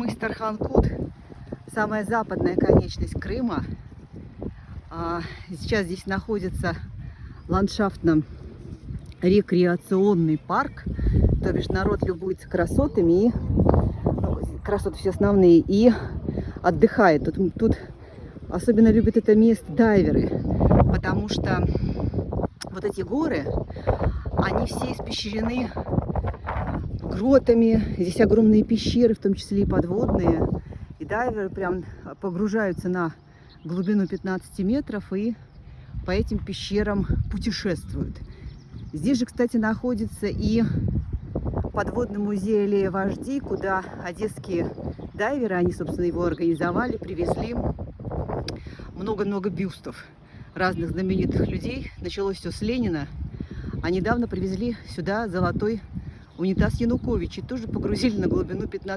Мыс Тарханкут, самая западная конечность Крыма. А, Сейчас здесь находится ландшафтно-рекреационный парк. То бишь народ любуется красотами и ну, красоты все основные и отдыхает. Тут, тут особенно любят это место дайверы, потому что вот эти горы, они все испещрены гротами. Здесь огромные пещеры, в том числе и подводные. И дайверы прям погружаются на глубину 15 метров и по этим пещерам путешествуют. Здесь же, кстати, находится и подводный музей Аллея Вождей, куда одесские дайверы, они, собственно, его организовали, привезли много-много бюстов разных знаменитых людей. Началось все с Ленина, а недавно привезли сюда золотой унитаз Януковича тоже погрузили на глубину 15